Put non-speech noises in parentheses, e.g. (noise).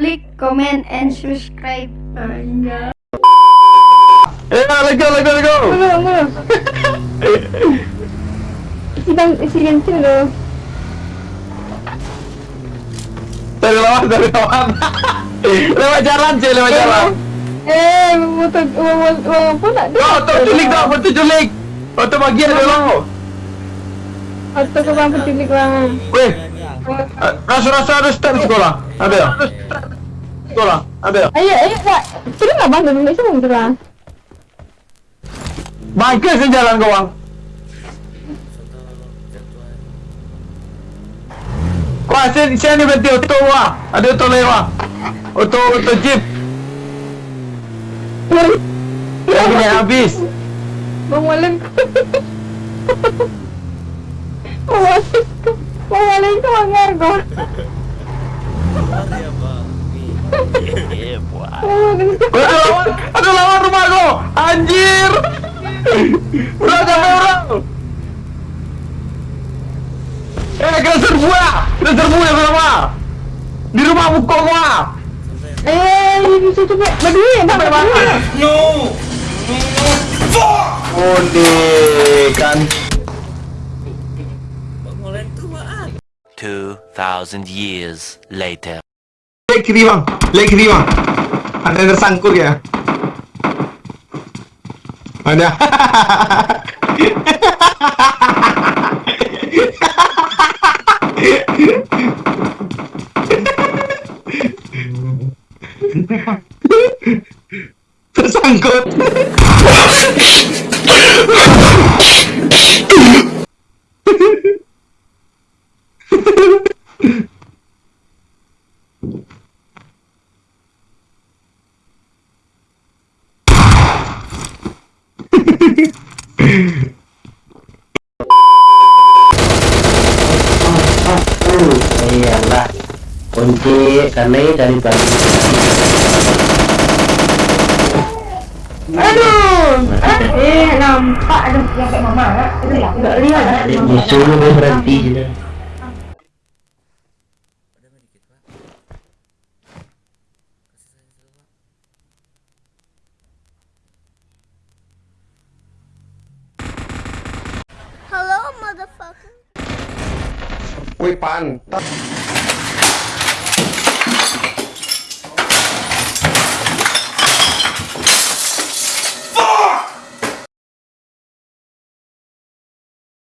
like, comment, and subscribe. Anda. Eh, let's go, let's go, let's go. Isi bang, isi kencing loh. Dari lawan, dari lawan. lewat jalan sih, lewat jalan. Eh, motor, uang uang apa nak? Oh, tu culik dah, betul culik. Oh, tu bagian dulu. Atau kau bang penculik bang. Weh, eh, rasa-rasa ada start sekolah. Ada ya? Ada ya? Ayo, ayo nak. Sudah nggak bang? Malaysia bang sudah. Bangkit sih jalan kau bang. Wah, sini, sini berhenti auto wah. Ada auto lewat. Auto, auto jeep. Ini habis. Bang Malang. Bang Malang. Bang Malang tu bang Argo. Oh, ada lawan, ada lawan rumah kau. Anjir. Udah sampai orang. Eh, kena serbu ya. Kena serbu ya sama. Di rumah buku gua. Eh, ini situ. Berdua bang. Sampai mana? No! Oh, deh, kan. Pengolen tuaan. 2,000 years later. Leg kiri bang, leg kiri bang. Ada yang tersangkut ya. Ada. (laughs) tersangkut. Iyalah kunci karena dari pagi Aduh. Eh, nampak ada yang kayak mama? Itu. Enggak lihat. disuruh berhenti. 回班